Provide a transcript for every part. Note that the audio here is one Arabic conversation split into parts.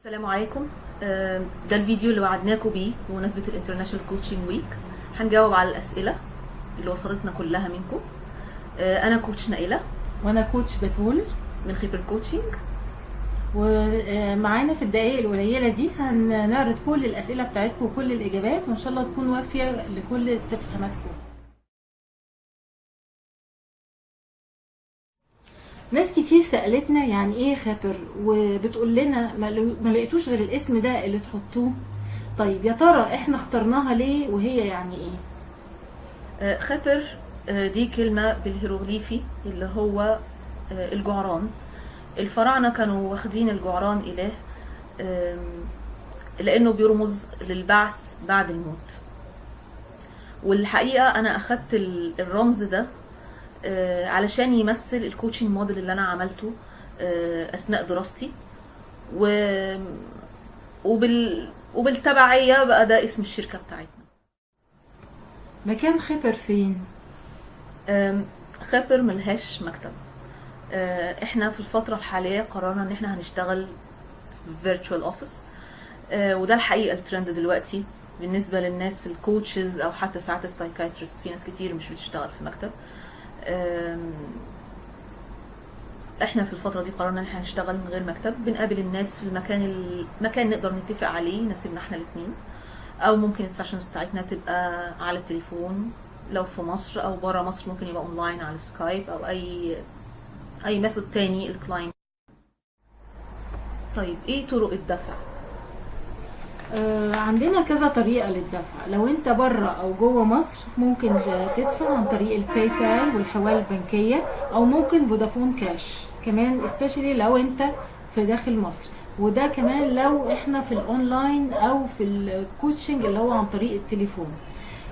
السلام عليكم. آه، ده الفيديو اللي وعدناكم بيه بمناسبة ال International Coaching Week هنجاوب على الأسئلة اللي وصلتنا كلها منكم. آه، أنا coach نائلة. وأنا coach بتول من خبر Coaching ومعانا في الدقائق القليلة دي هنعرض كل الأسئلة بتاعتكم وكل الإجابات وإن شاء الله تكون وافية لكل استفهاماتكم. ناس كتير سألتنا يعني إيه خبر وبتقول لنا ما لقيتوش غير الاسم ده اللي تحطوه. طيب يا ترى إحنا اخترناها ليه وهي يعني إيه؟ آه، خبر آه، دي كلمة بالهيروغليفي اللي هو آه، الجعران. الفراعنة كانوا واخدين الجعران إله لأنه بيرمز للبعث بعد الموت. والحقيقة أنا أخدت ال- الرمز ده علشان يمثل ال coaching model اللي أنا عملته آه، أثناء دراستي. و... وبال... وبالتبعية بقى ده اسم الشركة بتاعتنا. مكان خبر فين؟ خبر ملهاش مكتب. أه، إحنا في الفترة الحالية قررنا إن إحنا هنشتغل في office. أه، وده الحقيقة الترند دلوقتي بالنسبة للناس ال coaches أو حتى ساعات ال psychiatrist في ناس كتير مش بتشتغل في مكتب إحنا في الفترة دي قررنا إن إحنا هنشتغل من غير مكتب. بنقابل الناس في المكان المكان نقدر نتفق عليه يناسبنا إحنا الاتنين. أو ممكن ال sessions بتاعتنا تبقى على التليفون. لو في مصر أو بره مصر ممكن يبقى اونلاين على Skype أو أي أي method تاني ال client طيب إيه طرق الدفع؟ عندنا كذا طريقة للدفع. لو انت بره أو جوه مصر ممكن تدفع عن طريق ال PayPal والحوالة البنكية أو ممكن Vodafone Cash كمان especially لو انت في داخل مصر. وده كمان لو إحنا في الاونلاين أو في ال coaching اللي هو عن طريق التليفون.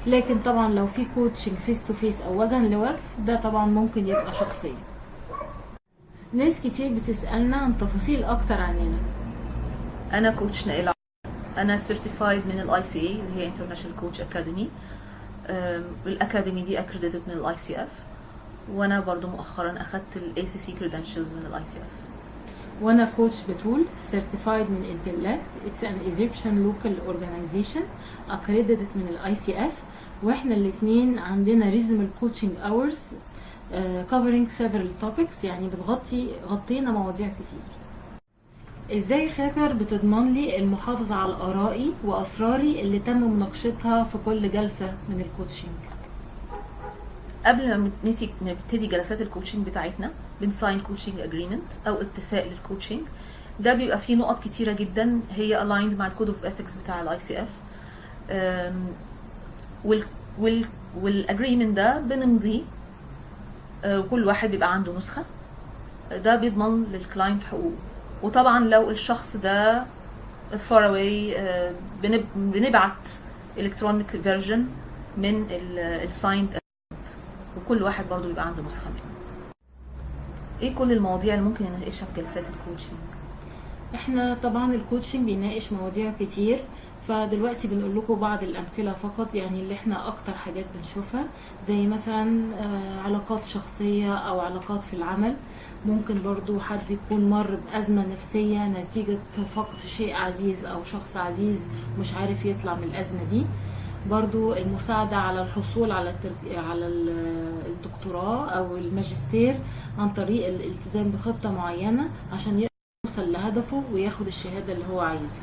لكن طبعا لو في coaching face to face أو وجها لوجه ده طبعا ممكن يبقى شخصيا. ناس كتير بتسألنا عن تفاصيل أكتر عننا. أنا coach نائلة أنا certified من ال ICA اللي هي International Coach Academy الأكاديمي دي accredited من ال ICF وأنا برضو مؤخرا اخدت ال ACC credentials من ال ICF وأنا coach بتول certified من Intellect it's an Egyptian local organization accredited من ال ICF وإحنا الاثنين عندنا coaching hours uh, covering several topics. يعني بتغطي غطينا مواضيع كتير. إزاي خبر بتضمن لي المحافظة على آرائي وأسراري اللي تم مناقشتها في كل جلسة من ال coaching قبل ما نبتدي جلسات ال coaching بتاعتنا بن sign coaching agreement أو اتفاق لل coaching ده بيبقى فيه نقط كتيرة جدا هي aligned مع ال code of ethics بتاع ال ICF وال وال وال agreement ده بنمضيه آه، وكل واحد بيبقى عنده نسخة. ده بيضمن لل client حقوقه. وطبعا لو الشخص ده far away آه، بنب- بنبعت electronic version من ال signed وكل واحد برضو بيبقى عنده نسخة منه. إيه كل المواضيع اللي ممكن نناقشها في جلسات ال coaching إحنا طبعا ال coaching بيناقش مواضيع كتير. فدلوقتي بنقول لكم بعض الأمثلة فقط يعني اللي إحنا أكتر حاجات بنشوفها زي مثلا آه، علاقات شخصية أو علاقات في العمل ممكن برضو حد يكون مر بأزمة نفسية نتيجة فقد شيء عزيز أو شخص عزيز مش عارف يطلع من الأزمة دي برضو المساعدة على الحصول على. على ال- الدكتوراه أو الماجستير عن طريق الالتزام بخطة معينة عشان يوصل لهدفه وياخد الشهادة اللي هو عايزها